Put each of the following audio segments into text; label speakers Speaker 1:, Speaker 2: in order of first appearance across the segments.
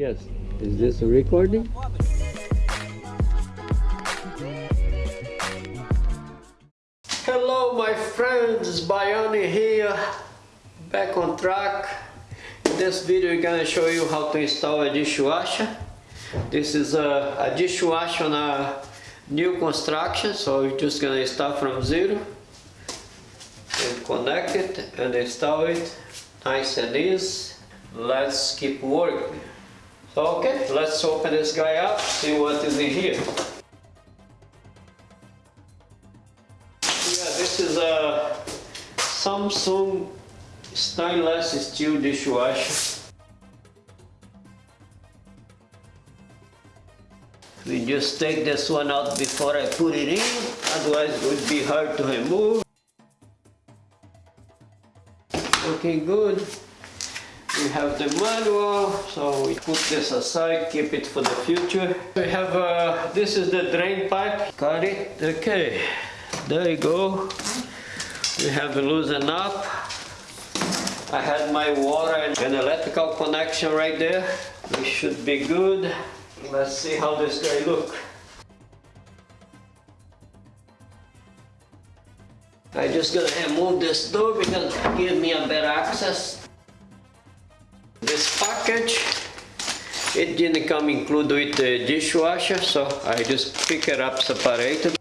Speaker 1: Yes. Is this a recording? Hello my friends, Bayani here, back on track. In this video I'm gonna show you how to install a dishwasher. This is a, a dishwasher on a new construction, so we're just gonna start from zero connect it and install it nice and easy. Let's keep working. So okay, let's open this guy up, see what is in here. Yeah, this is a Samsung stainless steel dishwasher. We just take this one out before I put it in, otherwise it would be hard to remove. Looking good. We have the manual, so we put this aside, keep it for the future. We have, uh, this is the drain pipe, got it, okay, there you go. We have to loosen up. I had my water and an electrical connection right there. We should be good. Let's see how this guy look. I just gonna remove this door because it give me a better access. This package, it didn't come included with the dishwasher, so I just pick it up separated.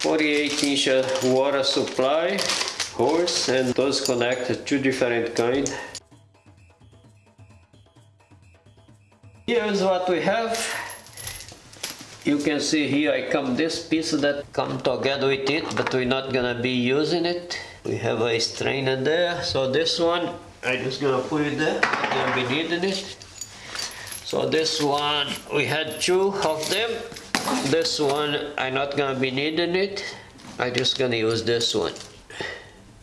Speaker 1: 48 inch uh, water supply, hose, and those connect two different kind. Here's what we have. You can see here I come this piece that come together with it, but we're not gonna be using it. We have a strainer there, so this one I just gonna put it there, gonna be needing it. So this one, we had two of them. This one, I'm not gonna be needing it. I just gonna use this one.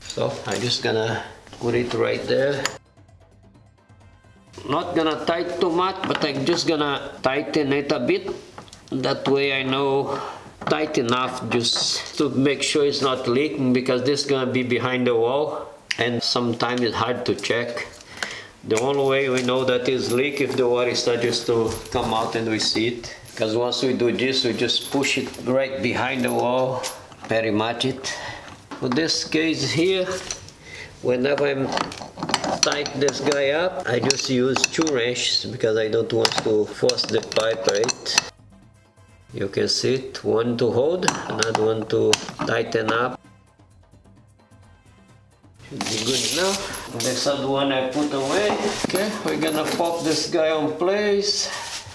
Speaker 1: So I just gonna put it right there. Not gonna tight too much, but I'm just gonna tighten it a bit. That way I know tight enough just to make sure it's not leaking because this is gonna be behind the wall and sometimes it's hard to check. The only way we know that is leak if the water starts to come out and we see it. Because once we do this, we just push it right behind the wall, very much it. For this case here, whenever I'm tight this guy up, I just use two wrenches because I don't want to force the pipe right. You can see it, one to hold, another one to tighten up. Should be good enough. This other one I put away. Okay, we're gonna pop this guy on place.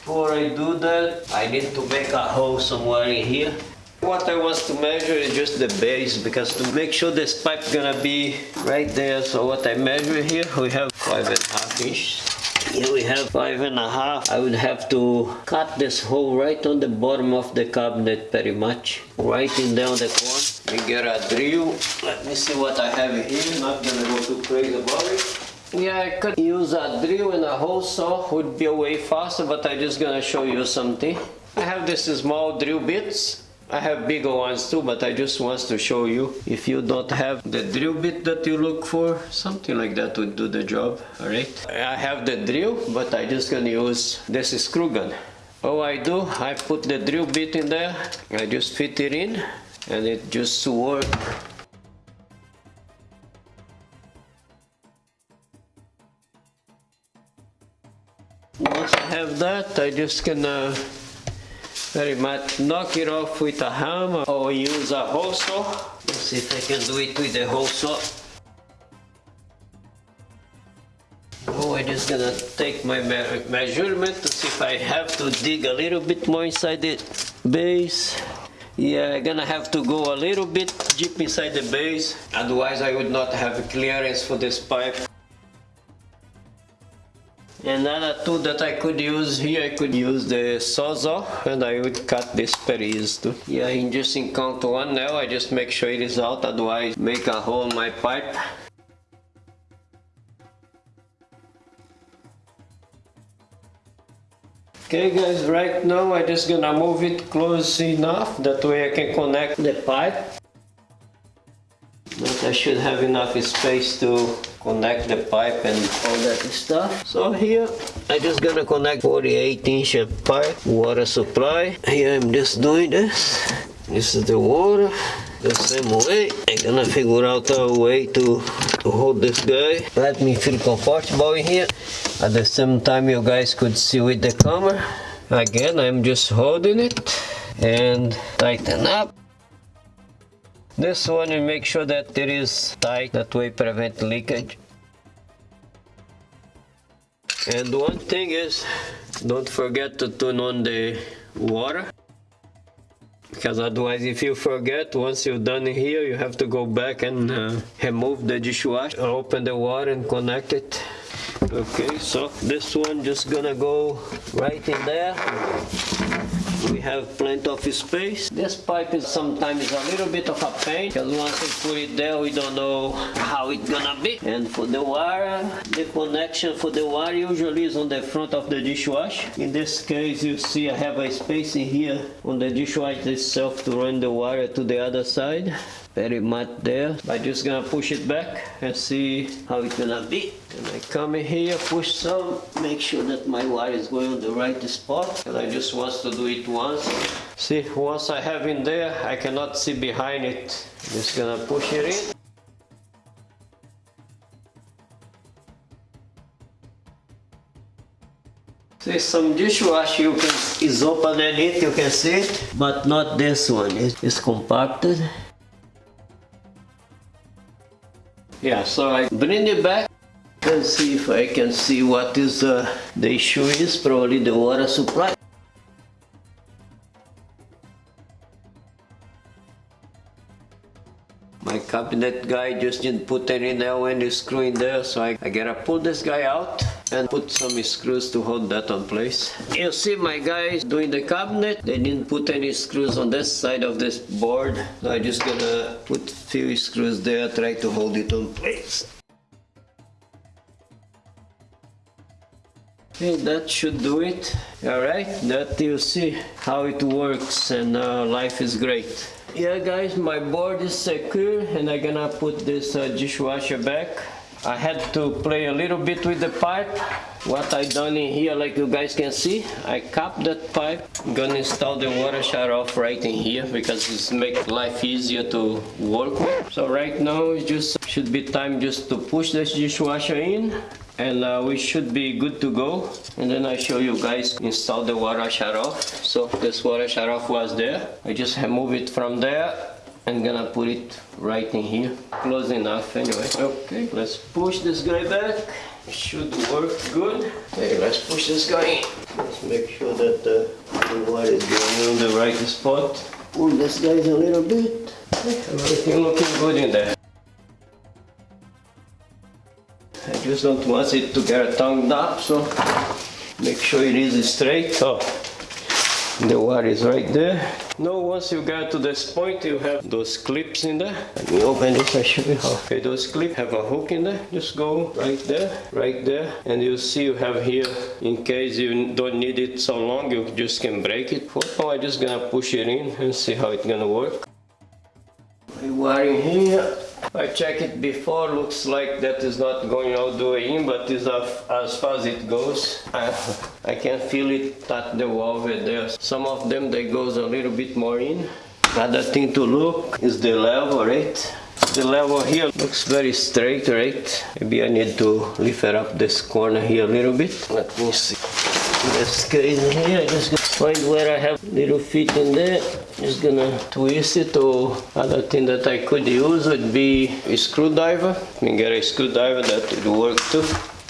Speaker 1: Before I do that, I need to make a hole somewhere in here. What I want to measure is just the base because to make sure this pipe gonna be right there. So what I measure here, we have five and a half inch. Here we have five and a half. I would have to cut this hole right on the bottom of the cabinet pretty much. Right in down the corner. We get a drill. Let me see what I have here. Not gonna go too crazy about it. Yeah, I could use a drill and a hole saw. Would be way faster, but I'm just gonna show you something. I have this small drill bits. I have bigger ones too, but I just want to show you. If you don't have the drill bit that you look for, something like that would do the job, alright? I have the drill, but I just gonna use this screw gun. All I do, I put the drill bit in there, I just fit it in, and it just work. Once I have that, I just gonna very much knock it off with a hammer or use a hole saw. Let's see if I can do it with the hole saw. Oh, I'm just gonna take my me measurement to see if I have to dig a little bit more inside the base. Yeah, I'm gonna have to go a little bit deep inside the base, otherwise I would not have clearance for this pipe. Another tool that I could use here, I could use the sawzall and I would cut this very easy. Yeah, in just encounter one now, I just make sure it is out, otherwise make a hole in my pipe. Okay guys, right now I just gonna move it close enough, that way I can connect the pipe. I should have enough space to connect the pipe and all that stuff. So here, I'm just gonna connect 48 inch pipe, water supply. Here I'm just doing this. This is the water. The same way, I'm gonna figure out a way to, to hold this guy. Let me feel comfortable in here. At the same time, you guys could see with the camera. Again, I'm just holding it and tighten up. This one you make sure that it is tight, that way prevent leakage. And one thing is, don't forget to turn on the water. Because otherwise if you forget, once you're done here, you have to go back and uh, remove the dishwasher, open the water and connect it. Okay, so this one just gonna go right in there. We have plenty of space. This pipe is sometimes a little bit of a pain because once we put it there, we don't know how it's gonna be. And for the wire, the connection for the wire usually is on the front of the dishwasher. In this case, you see I have a space in here on the dishwasher itself to run the wire to the other side very much there. I'm just gonna push it back and see how it's gonna be. And I come in here, push some, make sure that my wire is going on the right spot. And I just want to do it once. See, once I have in there, I cannot see behind it. Just gonna push it in. See some dishwasher you can is open it, you can see it, but not this one. It's compacted. Yeah, so I bring it back and see if I can see what is uh, the issue is, probably the water supply. My cabinet guy just didn't put any nail any screw in there, so I, I gotta pull this guy out and put some screws to hold that on place. You see my guys doing the cabinet, they didn't put any screws on this side of this board. So I just gonna put few screws there, try to hold it on place. Okay, that should do it. Alright, that you see how it works and uh, life is great. Yeah guys, my board is secure and I'm gonna put this uh, dishwasher back. I had to play a little bit with the pipe. What I done in here, like you guys can see, I capped that pipe. Gonna install the water shut off right in here because it's make life easier to work with. So right now it just should be time just to push this dishwasher in and uh, we should be good to go and then I show you guys install the water shut off so this water shut off was there I just remove it from there I'm gonna put it right in here. Close enough anyway. Okay, let's push this guy back. Should work good. Okay, let's push this guy in. Let's make sure that the, the water is going in the right spot. Pull this guy a little bit. Everything looking good in there. I just don't want it to get tongued up, so make sure it is straight. Oh, the water is right there. Now once you get to this point you have those clips in there. Let me open this and show you how. Okay, those clips have a hook in there. Just go right there, right there. And you see you have here, in case you don't need it so long, you just can break it. Oh, now I'm just gonna push it in and see how it's gonna work. My wire in here. I checked it before, looks like that is not going all the way in, but is as far as it goes. I, I can feel it at the wall over there. Some of them, they goes a little bit more in. Another thing to look is the level, right? The level here looks very straight, right? Maybe I need to lift up this corner here a little bit. Let me see. This case here, I just find where I have little feet in there. Just gonna twist it or other thing that I could use would be a screwdriver. You can get a screwdriver that would work too.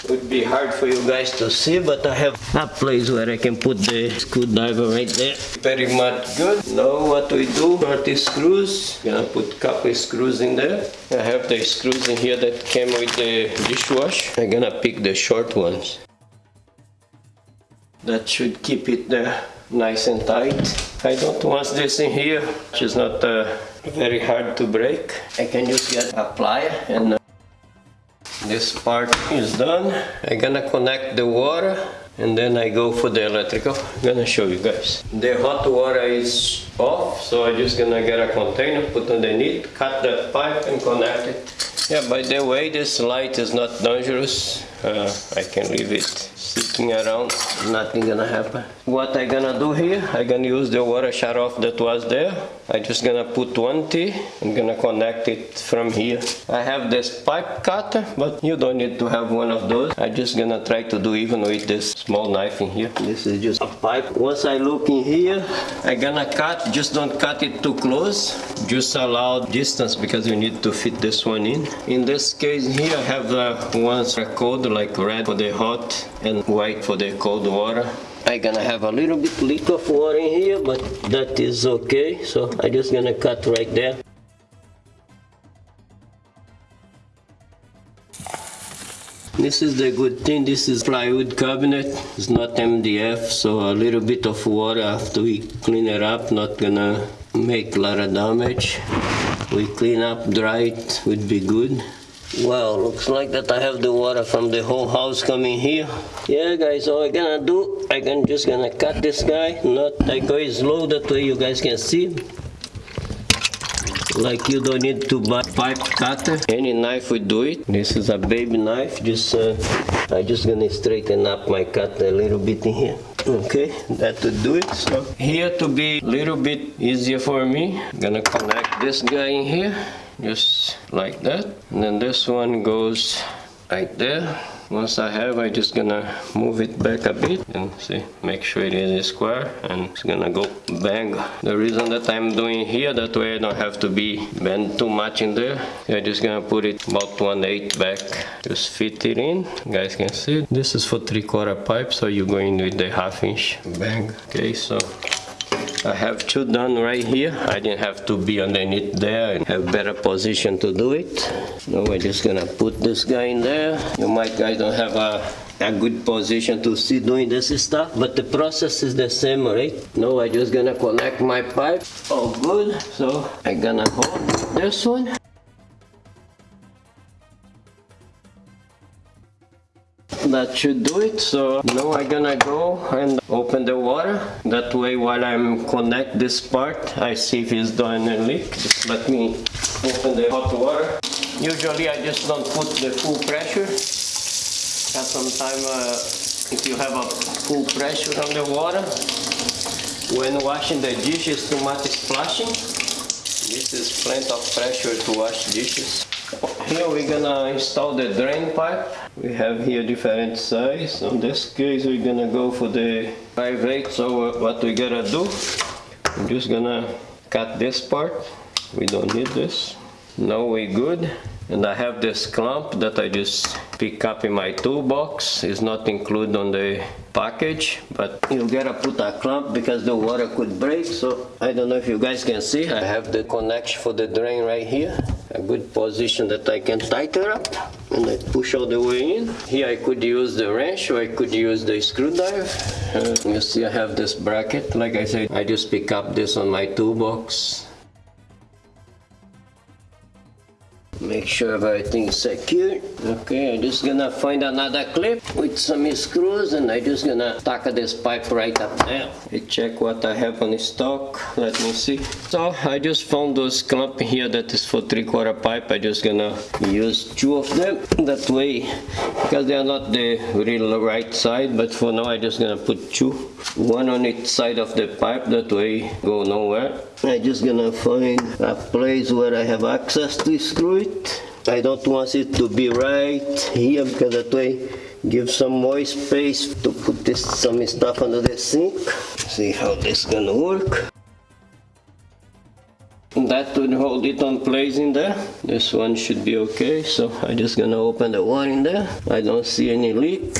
Speaker 1: Would be hard for you guys to see, but I have a place where I can put the screwdriver right there. Very much good. Now what we do, 30 screws. Gonna put couple screws in there. I have the screws in here that came with the dishwash. I'm gonna pick the short ones. That should keep it there nice and tight. I don't want this in here, which is not uh, very hard to break. I can just get a plier and uh, this part is done. I'm gonna connect the water and then I go for the electrical. I'm gonna show you guys. The hot water is off, so I'm just gonna get a container, put underneath, cut that pipe and connect it. Yeah, by the way, this light is not dangerous. Uh, I can leave it sitting around, nothing gonna happen. What I gonna do here, I gonna use the water shut off that was there. I just gonna put one T, I'm gonna connect it from here. I have this pipe cutter, but you don't need to have one of those. I just gonna try to do even with this small knife in here. This is just a pipe. Once I look in here, I gonna cut, just don't cut it too close. Just allow distance because you need to fit this one in. In this case here, I have uh, the ones that are cold like red for the hot and white for the cold water. I gonna have a little bit leak of water in here, but that is okay. So I just gonna cut right there. This is the good thing, this is plywood cabinet, it's not MDF, so a little bit of water after we clean it up, not gonna make a lot of damage. We clean up, dry it, would be good. Well, looks like that I have the water from the whole house coming here. Yeah, guys, all I gonna do, I can just gonna cut this guy. Not I go slow, that way you guys can see. Like you don't need to buy pipe cutter. Any knife will do it. This is a baby knife. Just uh, I just gonna straighten up my cut a little bit in here. Okay, that would do it. So here to be a little bit easier for me, gonna connect this guy in here just like that. And then this one goes right there. Once I have I just gonna move it back a bit and see make sure it is square and it's gonna go bang. The reason that I'm doing here that way I don't have to be bend too much in there. I'm just gonna put it about 1 8 back. Just fit it in. You guys can see. This is for three quarter pipe so you're going with the half inch. Bang. Okay so I have two done right here. I didn't have to be underneath there and have better position to do it. Now we're just gonna put this guy in there. You might guys don't have a, a good position to see doing this stuff, but the process is the same, right? Now I'm just gonna connect my pipe. All good. So I'm gonna hold this one. That should do it. So now I'm gonna go and open the water. That way while I'm connect this part I see if it's doing a leak. Just let me open the hot water. Usually I just don't put the full pressure. Because sometimes uh, if you have a full pressure on the water. When washing the dishes too much splashing this is plenty of pressure to wash dishes here we're gonna install the drain pipe. We have here different size. In this case we're gonna go for the 5 8 so what we gotta do, I'm just gonna cut this part. We don't need this. Now we're good. And I have this clamp that I just pick up in my toolbox. It's not included on the package, but you gotta put a clamp because the water could break. So I don't know if you guys can see. I have the connection for the drain right here. A good position that I can tighten up and I push all the way in. Here I could use the wrench or I could use the screwdriver. Uh, you see I have this bracket. Like I said, I just pick up this on my toolbox make sure everything is secure. Okay i'm just gonna find another clip with some screws and i'm just gonna tack this pipe right up there. I check what i have on stock. Let me see. So i just found those clamp here that is for three-quarter pipe. I just gonna use two of them. That way because they are not the real right side but for now i just gonna put two. One on each side of the pipe. That way go nowhere. I just gonna find a place where I have access to screw it. I don't want it to be right here because that way give some more space to put this some stuff under the sink. See how this gonna work. That would hold it on place in there. This one should be okay. So I just gonna open the one in there. I don't see any leak.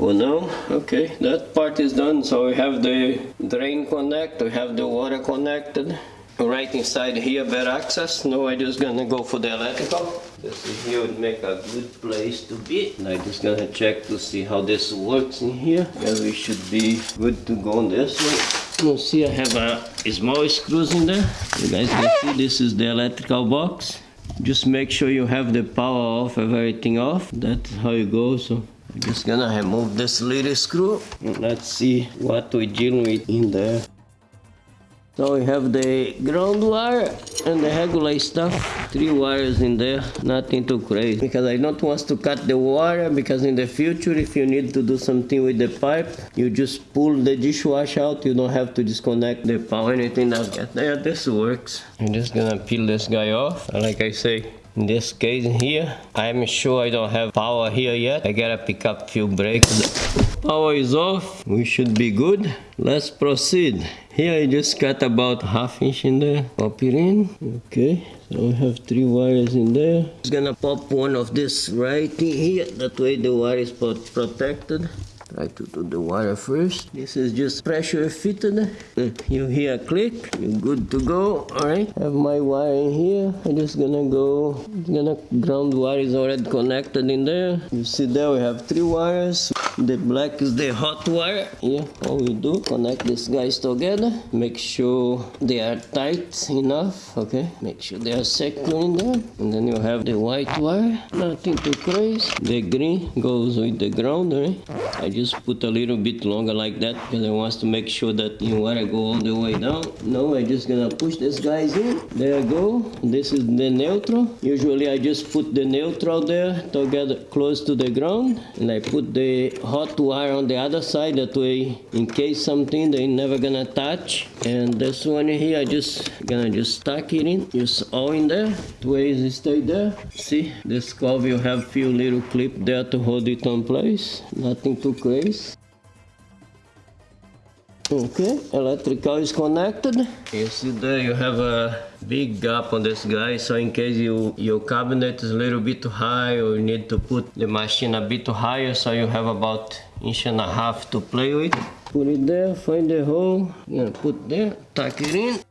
Speaker 1: Oh no, okay, that part is done. So we have the drain connect, we have the water connected. Right inside here, better access. Now I just gonna go for the electrical. This is here would make a good place to be. And I just gonna check to see how this works in here. Yeah, we should be good to go on this way. You see I have a small screws in there. You guys can see this is the electrical box. Just make sure you have the power off, everything off. That's how it goes. So I'm Just gonna remove this little screw. Let's see what we dealing with in there. So we have the ground wire and the regular stuff. Three wires in there, nothing too crazy. Because I don't want to cut the wire because in the future if you need to do something with the pipe, you just pull the dishwasher out. You don't have to disconnect the power, anything like that. Yeah, this works. I'm just gonna peel this guy off. Like I say, in this case here, I'm sure I don't have power here yet. I gotta pick up few breaks. Power is off. We should be good. Let's proceed. Here I just cut about half inch in there. Pop it in. Okay. So we have three wires in there. Just gonna pop one of this right in here. That way the wire is protected. Try to do the wire first. This is just pressure fitted. Uh, you hear a click, you're good to go. Alright, have my wire in here. I'm just gonna go, gonna ground wire is already connected in there. You see there we have three wires. The black is the hot wire. Here, all we do, connect these guys together. Make sure they are tight enough, okay? Make sure they are secure in there. And then you have the white wire, nothing too crazy. The green goes with the ground, right? I just put a little bit longer like that because I want to make sure that you want to go all the way down. No, I'm just gonna push this guys in. There I go. This is the neutral. Usually I just put the neutral there to get close to the ground and I put the hot wire on the other side that way in case something they never gonna touch. And this one here I just gonna just stuck it in. Just all in there. The way it stay there. See this cover you have few little clip there to hold it on place. Nothing too Okay, electrical is connected. You see there you have a big gap on this guy, so in case you your cabinet is a little bit too high or you need to put the machine a bit higher, so you have about inch and a half to play with. Put it there, find the hole, you put there, tuck it in.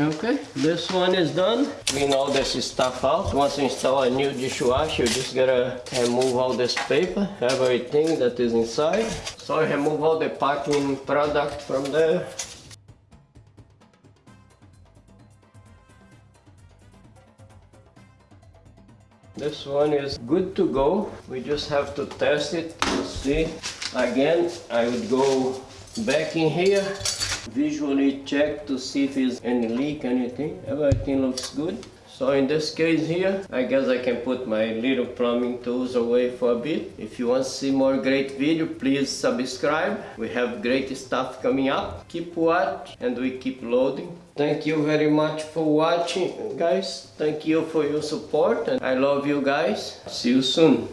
Speaker 1: Okay, this one is done. Clean all this stuff out. Once you install a new dishwasher, you just gotta remove all this paper, everything that is inside. So remove all the packing product from there. This one is good to go. We just have to test it to see. Again, I would go back in here visually check to see if there's any leak anything. Everything looks good. So in this case here I guess I can put my little plumbing tools away for a bit. If you want to see more great video please subscribe. We have great stuff coming up. Keep watch and we keep loading. Thank you very much for watching guys. Thank you for your support and I love you guys. See you soon